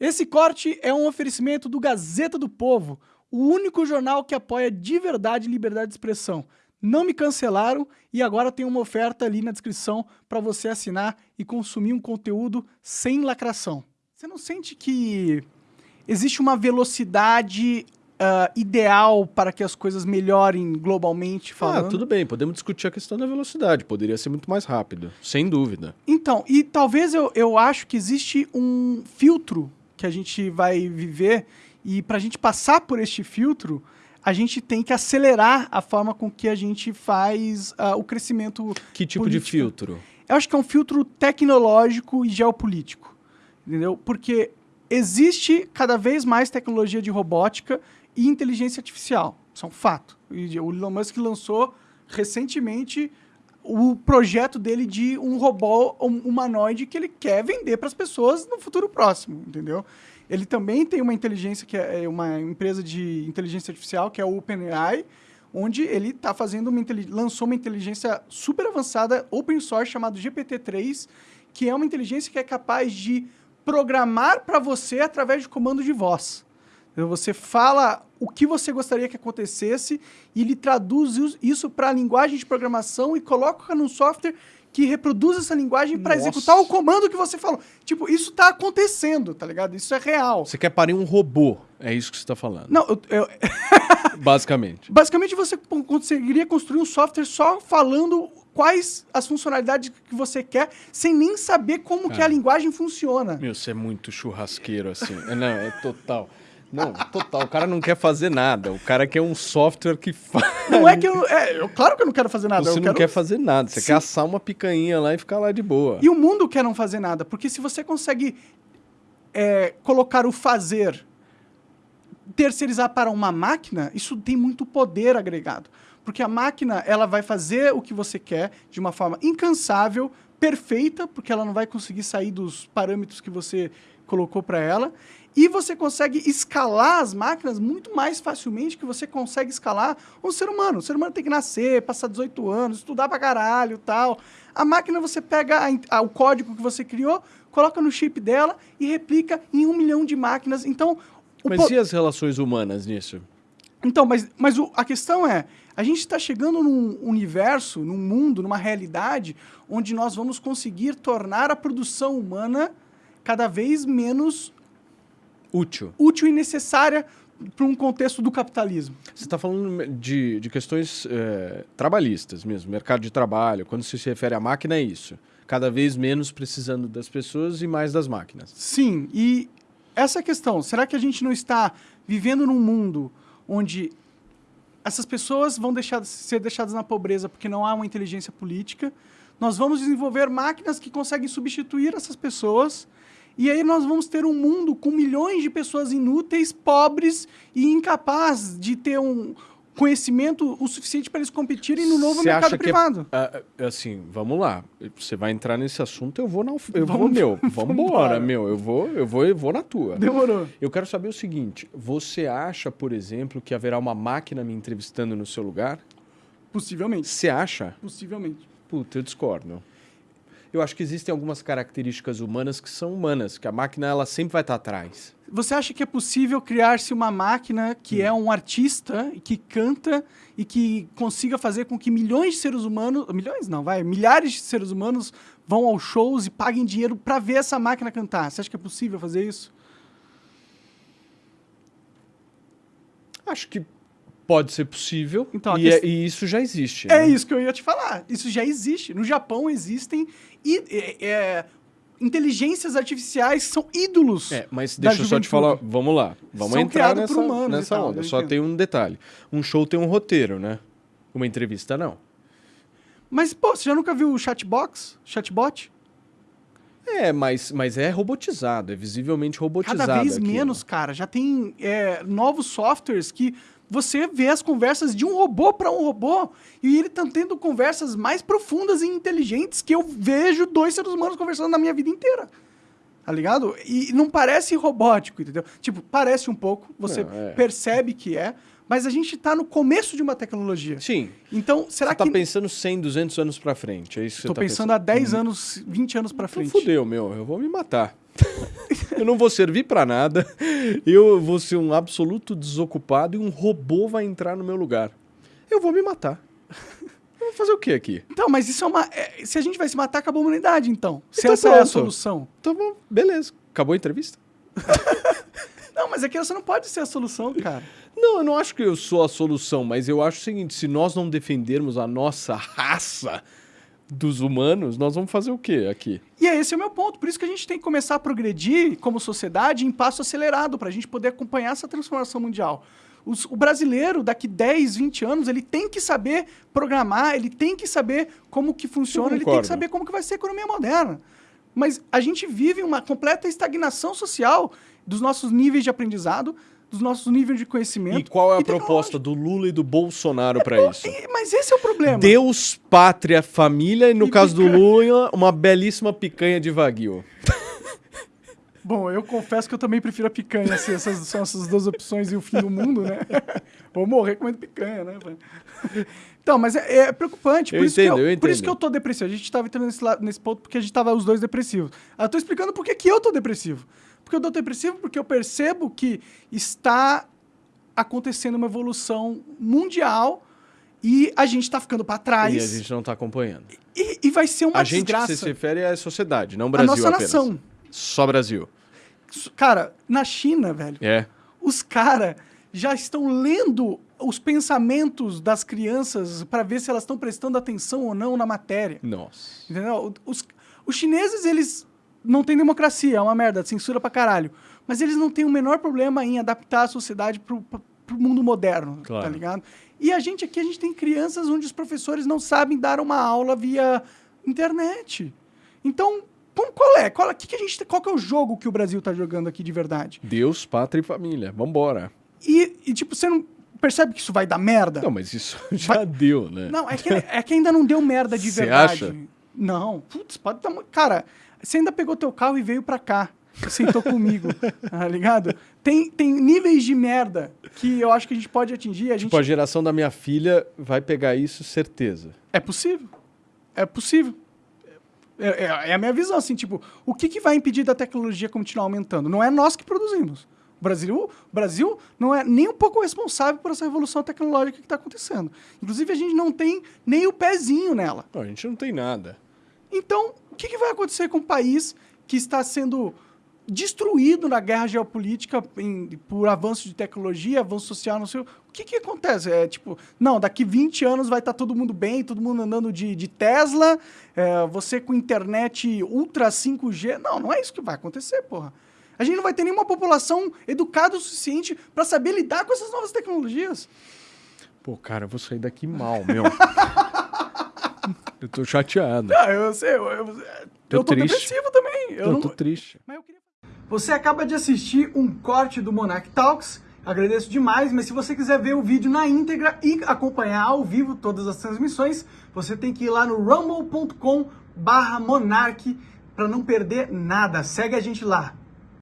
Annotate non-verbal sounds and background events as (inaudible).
Esse corte é um oferecimento do Gazeta do Povo, o único jornal que apoia de verdade liberdade de expressão. Não me cancelaram e agora tem uma oferta ali na descrição para você assinar e consumir um conteúdo sem lacração. Você não sente que existe uma velocidade uh, ideal para que as coisas melhorem globalmente falando? Ah, tudo bem, podemos discutir a questão da velocidade, poderia ser muito mais rápido, sem dúvida. Então, e talvez eu, eu acho que existe um filtro que a gente vai viver e para a gente passar por este filtro, a gente tem que acelerar a forma com que a gente faz uh, o crescimento Que tipo político. de filtro? Eu acho que é um filtro tecnológico e geopolítico, entendeu? Porque existe cada vez mais tecnologia de robótica e inteligência artificial. Isso é um fato. E o Elon Musk lançou recentemente o projeto dele de um robô um humanoide que ele quer vender para as pessoas no futuro próximo, entendeu? Ele também tem uma inteligência que é uma empresa de inteligência artificial que é o OpenAI, onde ele está fazendo uma lançou uma inteligência super avançada open source chamado GPT-3, que é uma inteligência que é capaz de programar para você através de comando de voz. Você fala o que você gostaria que acontecesse e ele traduz isso para a linguagem de programação e coloca num software que reproduz essa linguagem para executar o comando que você falou. Tipo, isso tá acontecendo, tá ligado? Isso é real. Você quer parir um robô, é isso que você está falando. Não, eu, eu... (laughs) (laughs) Basicamente. Basicamente, você conseguiria construir um software só falando quais as funcionalidades que você quer, sem nem saber como Cara, que a linguagem funciona. Meu, você é muito churrasqueiro, assim. Não, é total. Não, total. O cara não quer fazer nada. O cara quer um software que faz. Não é que eu, é, eu. Claro que eu não quero fazer nada. Você eu não quero... quer fazer nada. Você Sim. quer assar uma picanha lá e ficar lá de boa. E o mundo quer não fazer nada. Porque se você consegue é, colocar o fazer, terceirizar para uma máquina, isso tem muito poder agregado. Porque a máquina ela vai fazer o que você quer de uma forma incansável, perfeita, porque ela não vai conseguir sair dos parâmetros que você colocou para ela. E você consegue escalar as máquinas muito mais facilmente que você consegue escalar um ser humano. O ser humano tem que nascer, passar 18 anos, estudar pra caralho tal. A máquina você pega a, a, o código que você criou, coloca no chip dela e replica em um milhão de máquinas. Então. Mas e as relações humanas nisso? Então, mas, mas o, a questão é, a gente está chegando num universo, num mundo, numa realidade, onde nós vamos conseguir tornar a produção humana cada vez menos útil, útil e necessária para um contexto do capitalismo. Você está falando de, de questões é, trabalhistas mesmo, mercado de trabalho. Quando se refere à máquina, é isso. Cada vez menos precisando das pessoas e mais das máquinas. Sim, e essa questão, será que a gente não está vivendo num mundo onde essas pessoas vão deixar, ser deixadas na pobreza porque não há uma inteligência política? Nós vamos desenvolver máquinas que conseguem substituir essas pessoas e aí nós vamos ter um mundo com milhões de pessoas inúteis, pobres e incapazes de ter um conhecimento o suficiente para eles competirem no novo Cê mercado privado. É, é, assim, vamos lá. Você vai entrar nesse assunto, eu vou na eu vamos, vou meu, (laughs) vamos embora, meu, eu vou, eu vou, eu vou na tua. Demorou. Eu quero saber o seguinte, você acha, por exemplo, que haverá uma máquina me entrevistando no seu lugar? Possivelmente. Você acha? Possivelmente. Puta, eu discordo eu acho que existem algumas características humanas que são humanas, que a máquina ela sempre vai estar atrás. Você acha que é possível criar-se uma máquina que hum. é um artista, que canta e que consiga fazer com que milhões de seres humanos, milhões não, vai, milhares de seres humanos vão aos shows e paguem dinheiro para ver essa máquina cantar? Você acha que é possível fazer isso? Acho que Pode ser possível. Então, e, é, e, isso já existe. É né? isso que eu ia te falar. Isso já existe. No Japão existem e, é, é, inteligências artificiais são ídolos. É, mas deixa eu só te falar. Vamos lá. Vamos são entrar nessa, humanos nessa tal, onda. Só tem um detalhe. Um show tem um roteiro, né? Uma entrevista, não. Mas, pô, você já nunca viu o chatbox? Chatbot? É, mas, mas é robotizado, é visivelmente robotizado. Cada vez menos, cara. Já tem é, novos softwares que você vê as conversas de um robô para um robô e ele tá tendo conversas mais profundas e inteligentes que eu vejo dois seres humanos conversando na minha vida inteira. Tá ligado? E não parece robótico, entendeu? Tipo, parece um pouco, você não, é. percebe que é, mas a gente está no começo de uma tecnologia. Sim. Então, será você tá que... Você tá pensando 100, 200 anos para frente, é isso que Tô você tá pensando, há 10 hum. anos, 20 anos para então frente. Então fudeu, meu, eu vou me matar. Eu não vou servir para nada, eu vou ser um absoluto desocupado e um robô vai entrar no meu lugar. Eu vou me matar. Eu vou fazer o que aqui? Então, mas isso é uma. é, se a gente vai se matar, acabou a humanidade, então. Se Então essa é a pronto. solução. Então, bom, beleza. Acabou a entrevista? (laughs) Não, mas aqui você não pode ser a solução, cara. Não, eu não acho que eu sou a solução, mas eu acho o seguinte: se nós não defendermos a nossa raça dos humanos, nós vamos fazer o quê aqui? E é esse é o meu ponto. Por isso que a gente tem que começar a progredir como sociedade em passo acelerado, para a gente poder acompanhar essa transformação mundial. Os- o brasileiro, daqui 10, 20 anos, ele tem que saber programar, ele tem que saber como que funciona, ele tem que saber como que vai ser a economia moderna. Mas a gente vive uma completa estagnação social dos nossos níveis de aprendizado, dos nossos níveis de conhecimento. E qual é a proposta do Lula e do Bolsonaro para isso? E- Mas esse é o problema. Deus, pátria, família e, no E caso do picanha. Lula, uma belíssima picanha de Wagyu. Bom, eu confesso que eu também prefiro a picanha, se essas são essas duas opções e o fim do mundo, né? (laughs) Vou morrer comendo picanha, né? (laughs) Então, mas é, é preocupante. Por, Eu isso entendo, que eu, eu por isso entendo. que eu tô depressivo. A gente tava entrando nesse, nesse ponto porque a gente tava os dois depressivos. Eu tô explicando por que que eu tô depressivo. Porque eu tô depressivo porque eu percebo que está acontecendo uma evolução mundial e a gente tá ficando para trás. E a gente não tá acompanhando. E, e vai ser uma a gente que desgraça. você se refere é a sociedade, não o a Brasil nossa apenas. nação. Só Brasil. Cara, na China, velho, É. os caras já estão lendo os pensamentos das crianças para ver se elas estão prestando atenção ou não na matéria. Nossa. Entendeu? Os, os chineses, eles não têm democracia, é uma merda, censura pra caralho. Mas eles não têm o menor problema em adaptar a sociedade pro, pro pro mundo moderno, Claro. tá ligado? E a gente aqui, a gente tem crianças onde os professores não sabem dar uma aula via internet. Então, qual é? Qual, é- que que a gente, qual que é o jogo que o Brasil tá jogando aqui de verdade? Deus, pátria e família. Vambora. E, e, tipo, você não percebe que isso vai dar merda? Não, mas isso (laughs) já deu, né? Não, é que, é que ainda não deu merda de Cê verdade. acha? Não, putz, pode dar. Cara, você ainda pegou teu carro e veio pra cá. Sentou comigo, (laughs) tá ligado? Tem, tem níveis de merda que eu acho que a gente pode atingir. A gente... Tipo, a geração da minha filha vai pegar isso, certeza. É possível. É possível. É, é- é a minha visão, assim, tipo, o que, que vai impedir da tecnologia continuar aumentando? Não é nós que produzimos. O Brasil, o Brasil não é nem um pouco responsável por essa revolução tecnológica que está acontecendo. Inclusive, a gente não tem nem o pezinho nela. Não, a gente não tem nada. Então, o que, que vai acontecer com um país que está sendo destruído na guerra geopolítica em- por avanço de tecnologia, avanço social, não sei o o que, que acontece? É tipo, não, daqui 20 anos vai estar todo mundo bem, todo mundo andando de, de Tesla, é, você com internet ultra 5G. Não, não é isso que vai acontecer, porra. A gente não vai ter nenhuma população educada o suficiente para saber lidar com essas novas tecnologias. Pô, cara, eu vou sair daqui mal, meu. (laughs) eu tô chateado. Ah, eu sei, eu, eu, Tô eu tô depressivo também. Eu Eu não, tô triste. Queria... Você acaba de assistir um corte do Monarch Talks. Agradeço demais, mas se você quiser ver o vídeo na íntegra e acompanhar ao vivo todas as transmissões, você tem que ir lá no rumble.com barra monarch para não perder nada. Segue a gente lá.